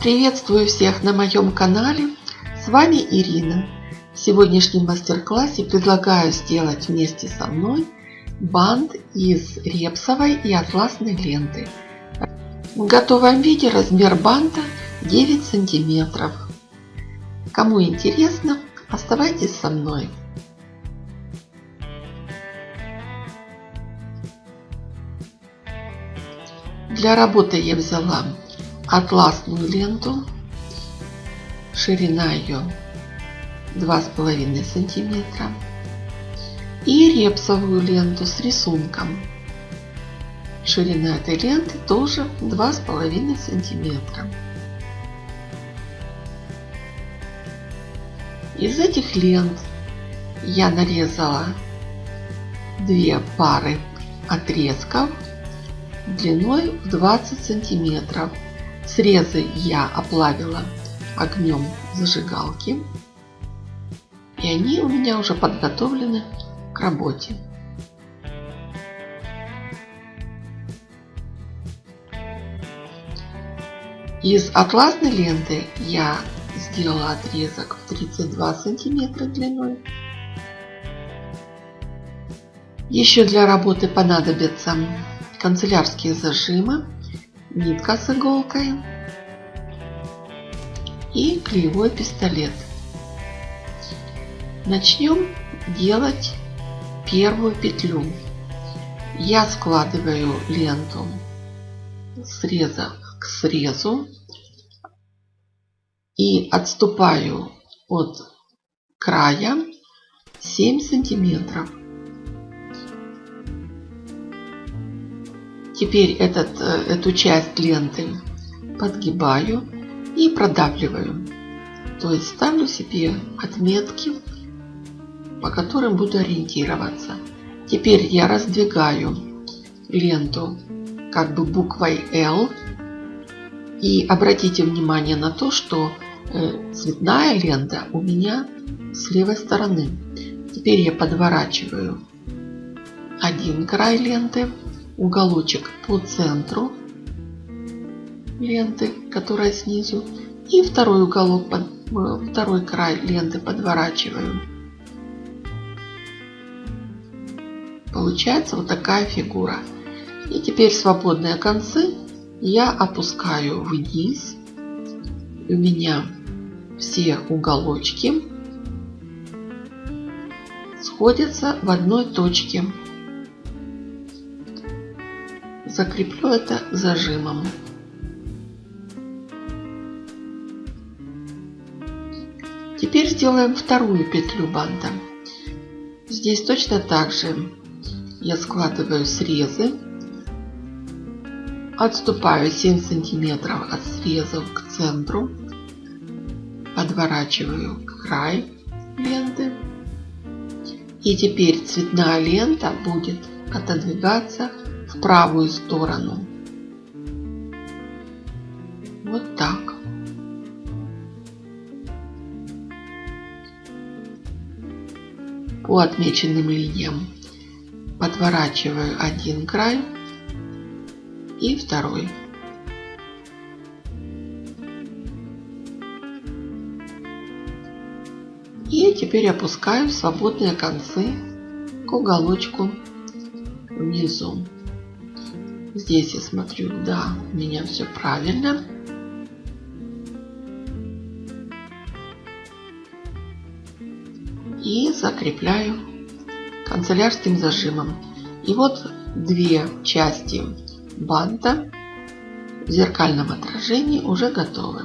Приветствую всех на моем канале. С вами Ирина. В сегодняшнем мастер-классе предлагаю сделать вместе со мной бант из репсовой и атласной ленты. В готовом виде размер банта 9 сантиметров. Кому интересно, оставайтесь со мной. Для работы я взяла атласную ленту, ширина ее 2,5 сантиметра и репсовую ленту с рисунком. Ширина этой ленты тоже 2,5 сантиметра. Из этих лент я нарезала две пары отрезков длиной в 20 сантиметров. Срезы я оплавила огнем зажигалки. И они у меня уже подготовлены к работе. Из атласной ленты я сделала отрезок в 32 сантиметра длиной. Еще для работы понадобятся канцелярские зажимы, нитка с иголкой и клеевой пистолет. Начнем делать первую петлю. Я складываю ленту среза к срезу и отступаю от края 7 сантиметров. Теперь этот, э, эту часть ленты подгибаю и продавливаю. То есть ставлю себе отметки, по которым буду ориентироваться. Теперь я раздвигаю ленту как бы буквой L. И обратите внимание на то, что э, цветная лента у меня с левой стороны. Теперь я подворачиваю один край ленты уголочек по центру ленты, которая снизу, и второй уголок, под, э, второй край ленты подворачиваю. Получается вот такая фигура. И теперь свободные концы я опускаю вниз. У меня все уголочки сходятся в одной точке закреплю это зажимом. Теперь сделаем вторую петлю банта. Здесь точно так же я складываю срезы, отступаю 7 сантиметров от срезов к центру, подворачиваю край ленты. И теперь цветная лента будет отодвигаться в правую сторону. Вот так. По отмеченным линиям подворачиваю один край и второй. И теперь опускаю свободные концы к уголочку внизу. Здесь я смотрю, да, у меня все правильно. И закрепляю канцелярским зажимом. И вот две части банта в зеркальном отражении уже готовы.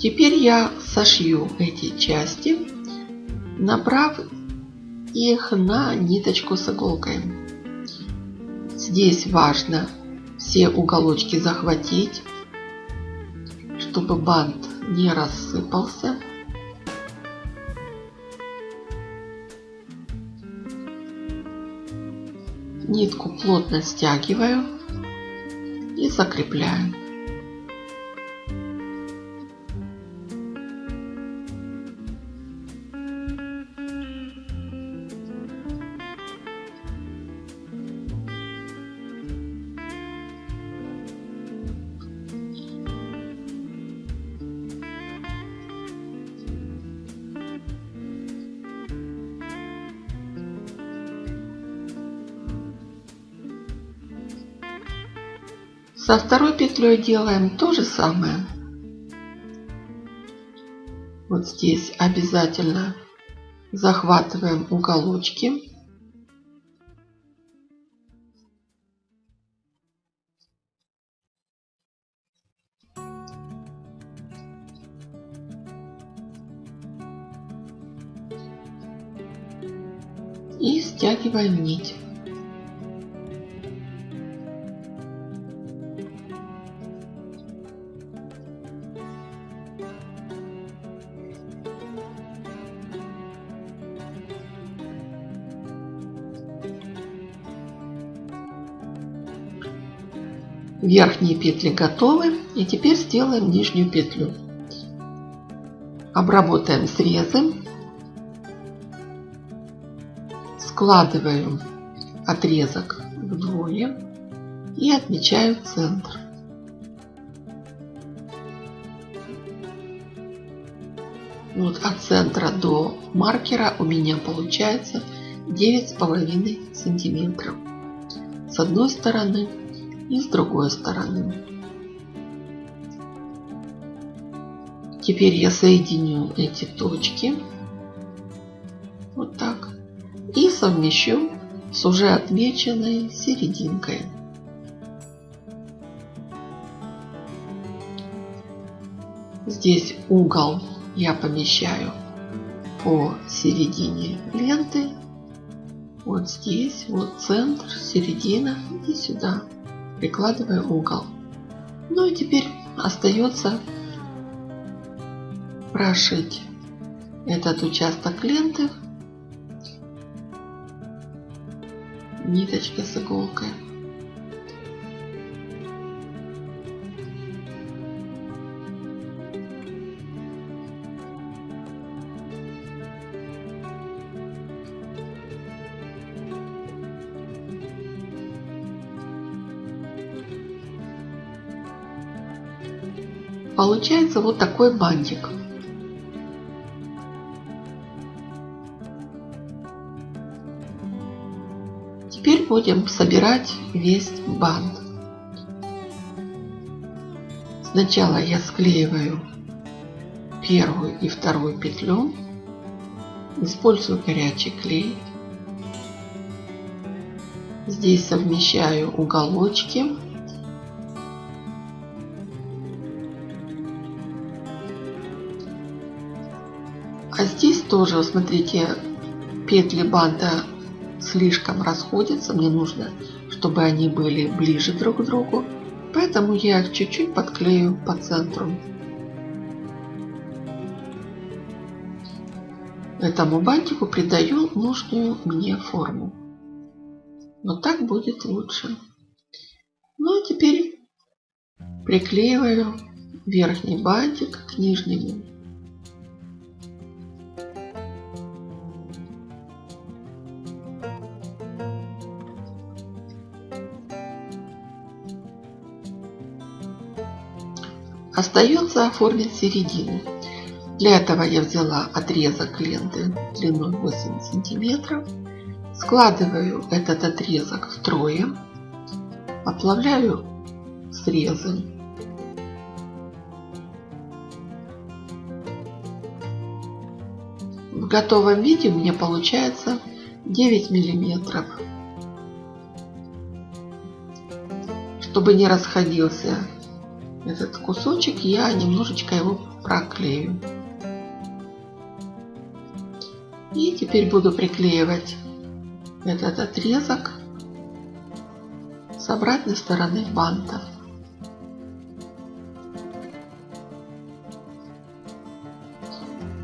Теперь я сошью эти части, набрав их на ниточку с иголкой. Здесь важно все уголочки захватить, чтобы бант не рассыпался. Нитку плотно стягиваю и закрепляю. Со второй петлей делаем то же самое. Вот здесь обязательно захватываем уголочки. И стягиваем нить. Верхние петли готовы. И теперь сделаем нижнюю петлю. Обработаем срезы. Складываю отрезок вдвое и отмечаю центр. Вот от центра до маркера у меня получается девять с половиной сантиметров с одной стороны и с другой стороны. Теперь я соединю эти точки вот так и совмещу с уже отмеченной серединкой. Здесь угол я помещаю по середине ленты. Вот здесь, вот центр, середина и сюда прикладываю угол. Ну и теперь остается прошить этот участок ленты ниточкой с иголкой. Получается вот такой бантик. Теперь будем собирать весь бант. Сначала я склеиваю первую и вторую петлю. Использую горячий клей. Здесь совмещаю уголочки А здесь тоже, смотрите, петли банта слишком расходятся. Мне нужно, чтобы они были ближе друг к другу. Поэтому я их чуть-чуть подклею по центру. Этому бантику придаю нужную мне форму. Но так будет лучше. Ну а теперь приклеиваю верхний бантик к нижнему. Остается оформить середину. Для этого я взяла отрезок ленты длиной 8 сантиметров. Складываю этот отрезок втрое. Оплавляю срезы. В готовом виде у меня получается 9 миллиметров. Чтобы не расходился этот кусочек, я немножечко его проклею. И теперь буду приклеивать этот отрезок с обратной стороны банта.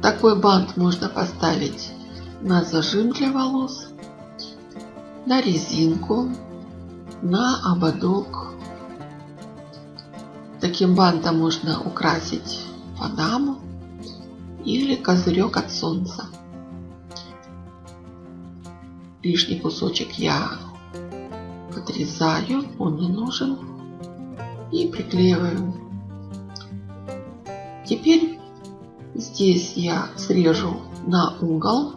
Такой бант можно поставить на зажим для волос, на резинку, на ободок Таким бантом можно украсить панаму или козырек от солнца. Лишний кусочек я отрезаю, он не нужен. И приклеиваю. Теперь здесь я срежу на угол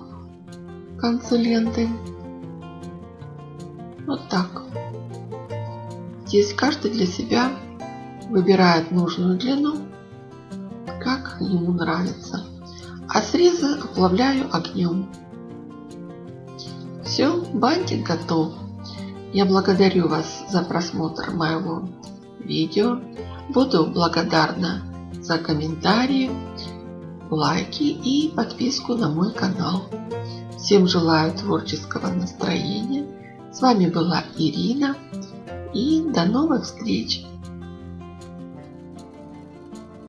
концы ленты. Вот так. Здесь каждый для себя выбирает нужную длину, как ему нравится. А срезы оплавляю огнем. Все, бантик готов. Я благодарю вас за просмотр моего видео. Буду благодарна за комментарии, лайки и подписку на мой канал. Всем желаю творческого настроения. С вами была Ирина. И до новых встреч!